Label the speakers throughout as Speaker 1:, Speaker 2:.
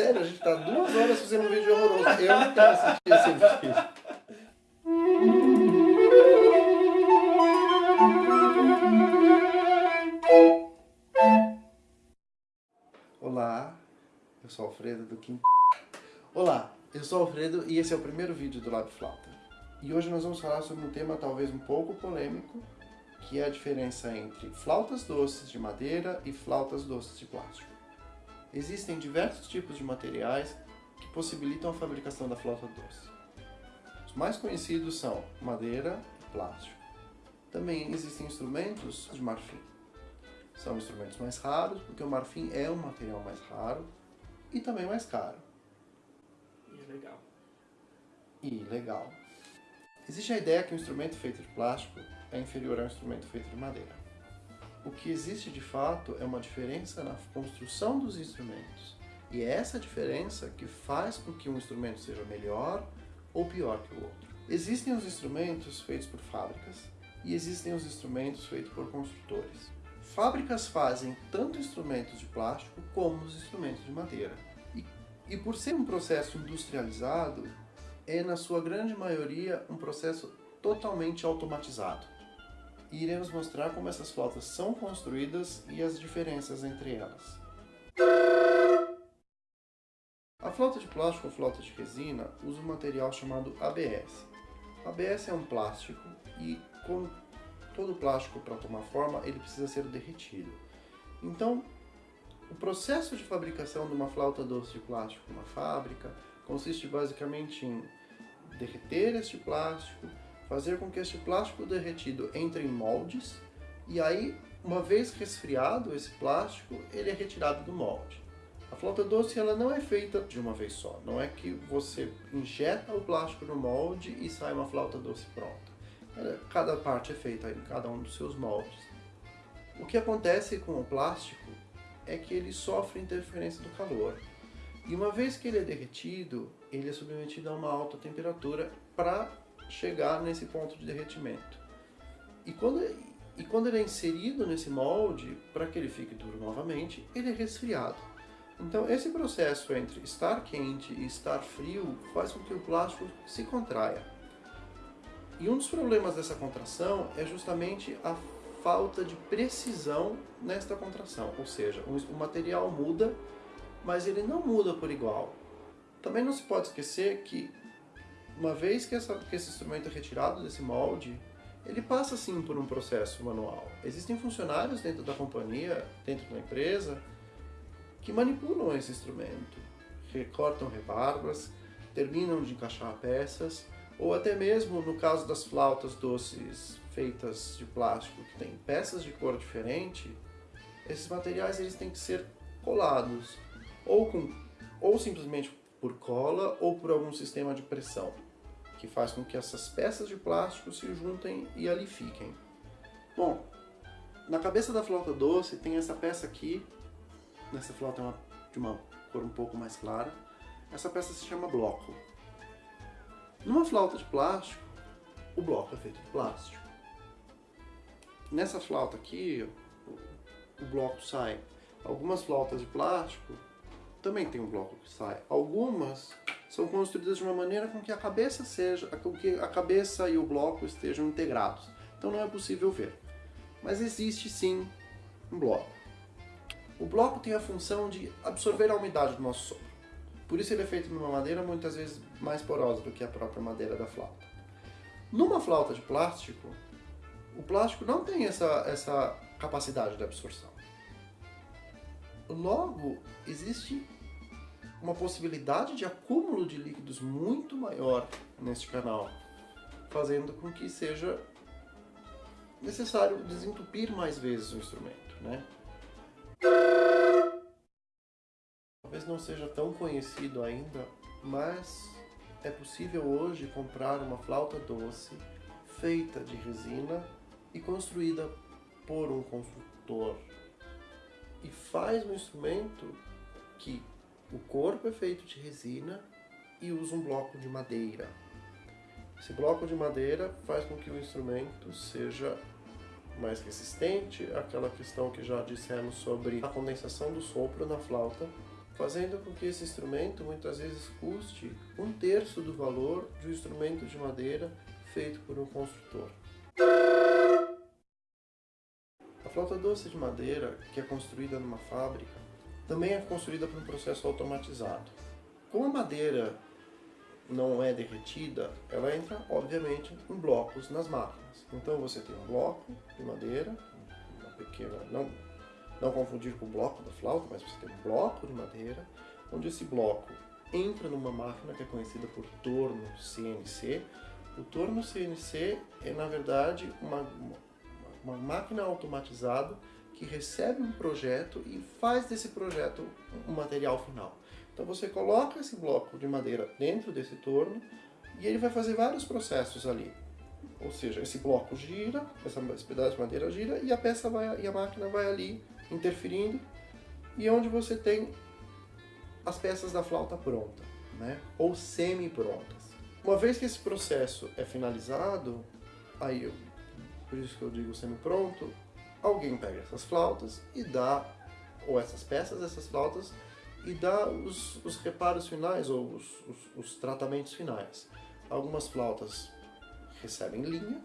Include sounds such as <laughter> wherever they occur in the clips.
Speaker 1: Sério, a gente tá duas horas fazendo um vídeo horroroso. Eu não quero assistir esse vídeo. Olá, eu sou Alfredo do Kim. Olá, eu sou Alfredo e esse é o primeiro vídeo do Lab Flauta. E hoje nós vamos falar sobre um tema talvez um pouco polêmico, que é a diferença entre flautas doces de madeira e flautas doces de plástico. Existem diversos tipos de materiais que possibilitam a fabricação da flauta doce. Os mais conhecidos são madeira e plástico. Também existem instrumentos de marfim. São instrumentos mais raros, porque o marfim é um material mais raro e também mais caro.
Speaker 2: E é legal.
Speaker 1: E legal. Existe a ideia que um instrumento feito de plástico é inferior a um instrumento feito de madeira. Que existe de fato é uma diferença na construção dos instrumentos. E é essa diferença que faz com que um instrumento seja melhor ou pior que o outro. Existem os instrumentos feitos por fábricas e existem os instrumentos feitos por construtores. Fábricas fazem tanto instrumentos de plástico como os instrumentos de madeira. E, e por ser um processo industrializado, é na sua grande maioria um processo totalmente automatizado e iremos mostrar como essas flautas são construídas e as diferenças entre elas. A flauta de plástico ou flauta de resina usa um material chamado ABS. ABS é um plástico e, como todo plástico para tomar forma, ele precisa ser derretido. Então, o processo de fabricação de uma flauta doce de plástico numa fábrica consiste basicamente em derreter este plástico, fazer com que este plástico derretido entre em moldes e aí, uma vez resfriado esse plástico, ele é retirado do molde. A flauta doce ela não é feita de uma vez só, não é que você injeta o plástico no molde e sai uma flauta doce pronta. Cada parte é feita em cada um dos seus moldes. O que acontece com o plástico é que ele sofre interferência do calor. E uma vez que ele é derretido, ele é submetido a uma alta temperatura para chegar nesse ponto de derretimento. E quando, e quando ele é inserido nesse molde, para que ele fique duro novamente, ele é resfriado. Então esse processo entre estar quente e estar frio faz com que o plástico se contraia. E um dos problemas dessa contração é justamente a falta de precisão nesta contração, ou seja, o material muda, mas ele não muda por igual. Também não se pode esquecer que uma vez que, essa, que esse instrumento é retirado desse molde, ele passa sim por um processo manual. Existem funcionários dentro da companhia, dentro da empresa, que manipulam esse instrumento, recortam rebarbas, terminam de encaixar peças, ou até mesmo no caso das flautas doces feitas de plástico que tem peças de cor diferente, esses materiais eles têm que ser colados, ou, com, ou simplesmente por cola ou por algum sistema de pressão que faz com que essas peças de plástico se juntem e ali fiquem. Bom, na cabeça da flauta doce tem essa peça aqui, nessa flauta é uma, de uma cor um pouco mais clara, essa peça se chama bloco. Numa flauta de plástico, o bloco é feito de plástico. Nessa flauta aqui, o bloco sai. Algumas flautas de plástico também tem um bloco que sai. Algumas são construídas de uma maneira com que a cabeça seja, com que a cabeça e o bloco estejam integrados. Então não é possível ver. Mas existe sim um bloco. O bloco tem a função de absorver a umidade do nosso sopro. Por isso ele é feito numa madeira muitas vezes mais porosa do que a própria madeira da flauta. Numa flauta de plástico, o plástico não tem essa, essa capacidade de absorção. Logo, existe uma possibilidade de acúmulo de líquidos muito maior neste canal, fazendo com que seja necessário desentupir mais vezes o instrumento. Né? Talvez não seja tão conhecido ainda, mas é possível hoje comprar uma flauta doce feita de resina e construída por um construtor. E faz um instrumento que o corpo é feito de resina e usa um bloco de madeira. Esse bloco de madeira faz com que o instrumento seja mais resistente, aquela questão que já dissemos sobre a condensação do sopro na flauta, fazendo com que esse instrumento muitas vezes custe um terço do valor de um instrumento de madeira feito por um construtor. A flauta doce de madeira, que é construída numa fábrica, também é construída por um processo automatizado. Como a madeira não é derretida, ela entra, obviamente, em blocos nas máquinas. Então você tem um bloco de madeira, uma pequena, não, não confundir com o bloco da flauta, mas você tem um bloco de madeira, onde esse bloco entra numa máquina que é conhecida por torno CNC. O torno CNC é, na verdade, uma, uma máquina automatizada que recebe um projeto e faz desse projeto um material final. Então você coloca esse bloco de madeira dentro desse torno e ele vai fazer vários processos ali. Ou seja, esse bloco gira, esse pedaço de madeira gira e a peça vai, e a máquina vai ali interferindo e é onde você tem as peças da flauta pronta, né? ou semi-prontas. Uma vez que esse processo é finalizado, aí eu, por isso que eu digo semi-pronto, alguém pega essas flautas e dá, ou essas peças dessas flautas, e dá os, os reparos finais ou os, os, os tratamentos finais. Algumas flautas recebem linha,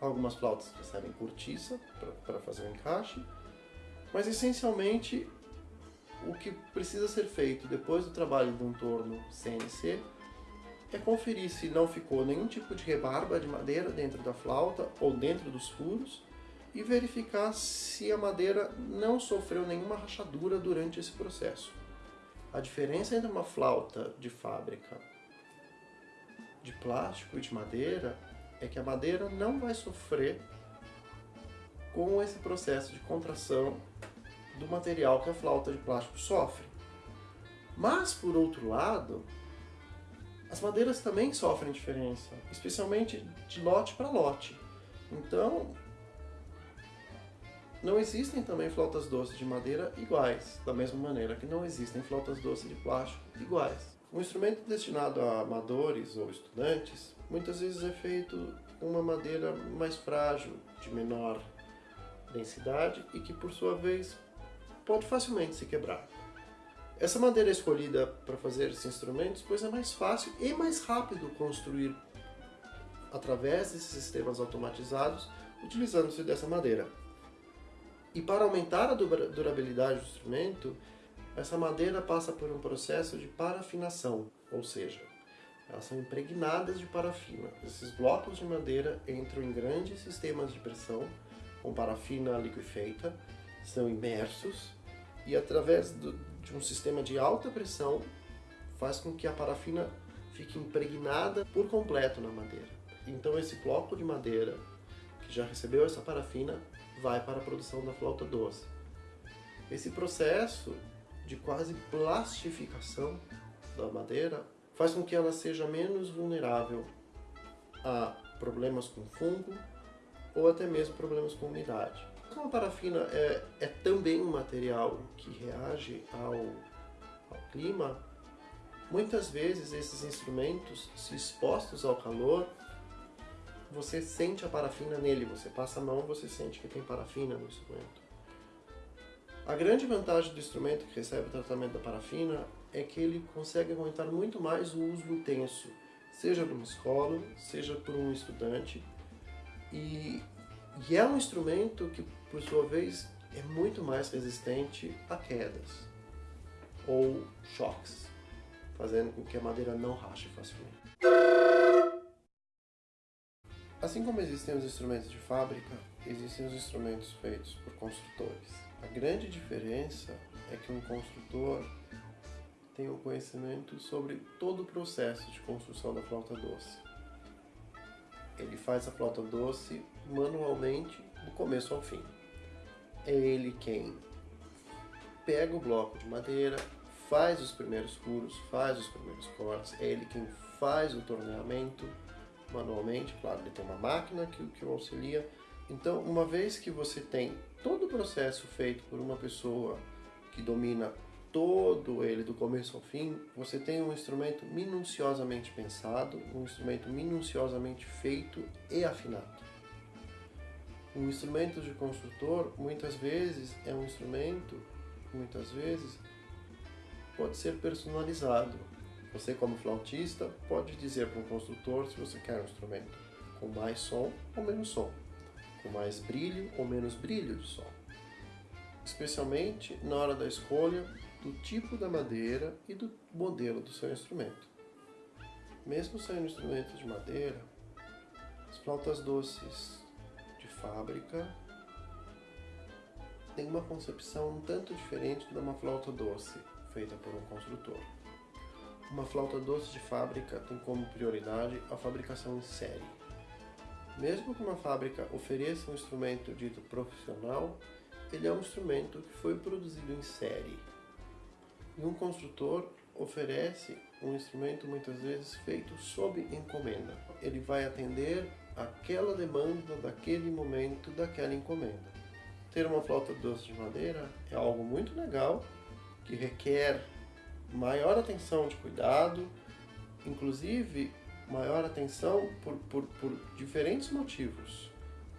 Speaker 1: algumas flautas recebem cortiça para fazer o encaixe, mas essencialmente o que precisa ser feito depois do trabalho de um torno CNC é conferir se não ficou nenhum tipo de rebarba de madeira dentro da flauta ou dentro dos furos e verificar se a madeira não sofreu nenhuma rachadura durante esse processo. A diferença entre uma flauta de fábrica de plástico e de madeira é que a madeira não vai sofrer com esse processo de contração do material que a flauta de plástico sofre. Mas, por outro lado, as madeiras também sofrem diferença, especialmente de lote para lote. Então, não existem também flautas doces de madeira iguais, da mesma maneira que não existem flautas doces de plástico iguais. Um instrumento destinado a amadores ou estudantes muitas vezes é feito com uma madeira mais frágil, de menor densidade e que por sua vez pode facilmente se quebrar. Essa madeira é escolhida para fazer esses instrumentos pois é mais fácil e mais rápido construir através desses sistemas automatizados utilizando-se dessa madeira. E para aumentar a durabilidade do instrumento, essa madeira passa por um processo de parafinação, ou seja, elas são impregnadas de parafina. Esses blocos de madeira entram em grandes sistemas de pressão, com parafina liquefeita, são imersos e através do, de um sistema de alta pressão faz com que a parafina fique impregnada por completo na madeira. Então esse bloco de madeira que já recebeu essa parafina vai para a produção da flauta doce. Esse processo de quase plastificação da madeira faz com que ela seja menos vulnerável a problemas com fungo ou até mesmo problemas com umidade. Como a parafina é, é também um material que reage ao, ao clima, muitas vezes esses instrumentos, se expostos ao calor, você sente a parafina nele, você passa a mão você sente que tem parafina no instrumento. A grande vantagem do instrumento que recebe o tratamento da parafina é que ele consegue aguentar muito mais o uso intenso, seja por uma escola, seja por um estudante, e, e é um instrumento que, por sua vez, é muito mais resistente a quedas ou choques, fazendo com que a madeira não rache facilmente. Assim como existem os instrumentos de fábrica, existem os instrumentos feitos por construtores. A grande diferença é que um construtor tem o um conhecimento sobre todo o processo de construção da flauta doce. Ele faz a flauta doce manualmente, do começo ao fim. É ele quem pega o bloco de madeira, faz os primeiros furos, faz os primeiros cortes, é ele quem faz o torneamento, manualmente, claro, ele tem uma máquina que, que o auxilia. Então, uma vez que você tem todo o processo feito por uma pessoa que domina todo ele do começo ao fim, você tem um instrumento minuciosamente pensado, um instrumento minuciosamente feito e afinado. Um instrumento de construtor, muitas vezes, é um instrumento, muitas vezes, pode ser personalizado. Você, como flautista, pode dizer para um construtor se você quer um instrumento com mais som ou menos som, com mais brilho ou menos brilho de som. Especialmente na hora da escolha do tipo da madeira e do modelo do seu instrumento. Mesmo sendo instrumentos de madeira, as flautas doces de fábrica têm uma concepção um tanto diferente de uma flauta doce feita por um construtor. Uma flauta doce de fábrica tem como prioridade a fabricação em série. Mesmo que uma fábrica ofereça um instrumento dito profissional, ele é um instrumento que foi produzido em série. E um construtor oferece um instrumento muitas vezes feito sob encomenda. Ele vai atender aquela demanda daquele momento, daquela encomenda. Ter uma flauta doce de madeira é algo muito legal, que requer maior atenção de cuidado, inclusive maior atenção por, por, por diferentes motivos.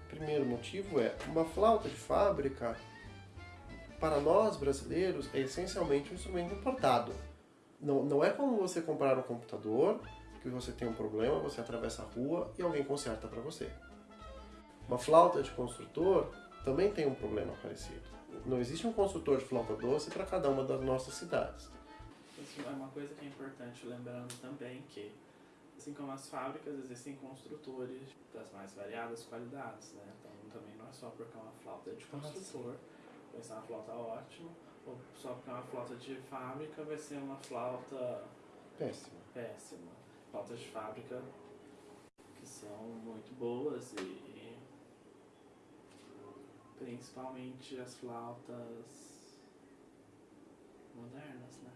Speaker 1: O primeiro motivo é uma flauta de fábrica, para nós brasileiros, é essencialmente um instrumento importado. Não, não é como você comprar um computador, que você tem um problema, você atravessa a rua e alguém conserta para você. Uma flauta de construtor também tem um problema parecido. Não existe um construtor de flauta doce para cada uma das nossas cidades.
Speaker 2: É uma coisa que é importante, lembrando também que, assim como as fábricas, existem construtores das mais variadas qualidades, né? Então também não é só porque é uma flauta de construtor, vai ser uma flauta ótima, ou só porque é uma flauta de fábrica vai ser uma flauta
Speaker 1: Péssimo.
Speaker 2: péssima. Flautas de fábrica que são muito boas e, e principalmente as flautas modernas, né?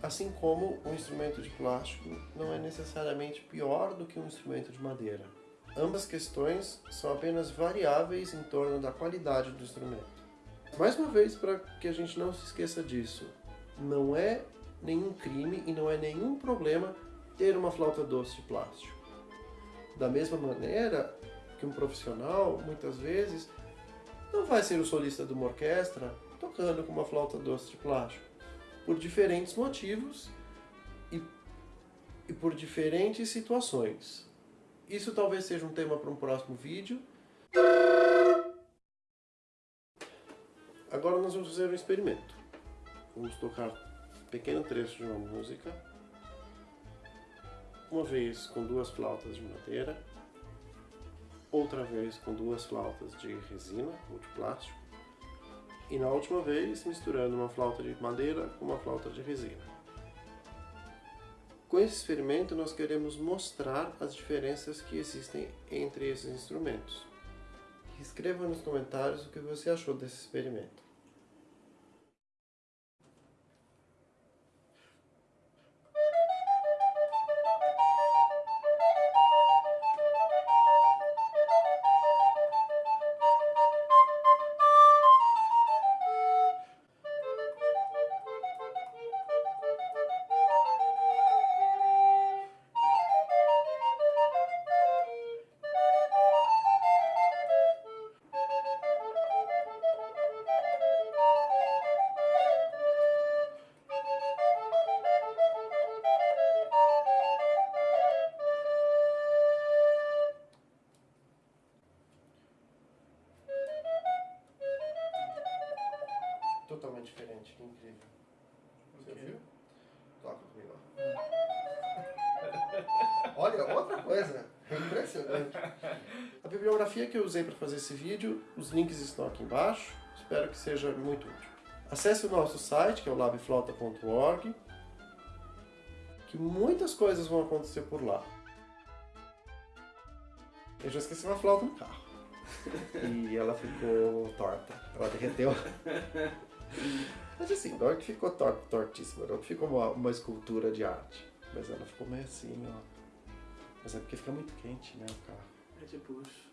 Speaker 1: Assim como um instrumento de plástico não é necessariamente pior do que um instrumento de madeira. Ambas questões são apenas variáveis em torno da qualidade do instrumento. Mais uma vez, para que a gente não se esqueça disso, não é nenhum crime e não é nenhum problema ter uma flauta doce de plástico. Da mesma maneira que um profissional, muitas vezes, não vai ser o solista de uma orquestra tocando com uma flauta doce de plástico, por diferentes motivos e, e por diferentes situações. Isso talvez seja um tema para um próximo vídeo. Agora nós vamos fazer um experimento. Vamos tocar um pequeno trecho de uma música. Uma vez com duas flautas de madeira. Outra vez com duas flautas de resina ou de plástico. E na última vez misturando uma flauta de madeira com uma flauta de resina. Com esse experimento nós queremos mostrar as diferenças que existem entre esses instrumentos. Escreva nos comentários o que você achou desse experimento. Coisa. É impressionante. A bibliografia que eu usei para fazer esse vídeo, os links estão aqui embaixo. Espero que seja muito útil. Acesse o nosso site, que é o labflauta.org, que muitas coisas vão acontecer por lá. Eu já esqueci uma flauta no carro. <laughs> E ela ficou torta. Ela derreteu. <laughs> Mas assim, não é que ficou tor tortíssima, não é ficou uma, uma escultura de arte. Mas ela ficou meio assim, ó. Mas é porque fica muito quente, né, o carro.
Speaker 2: É bucho.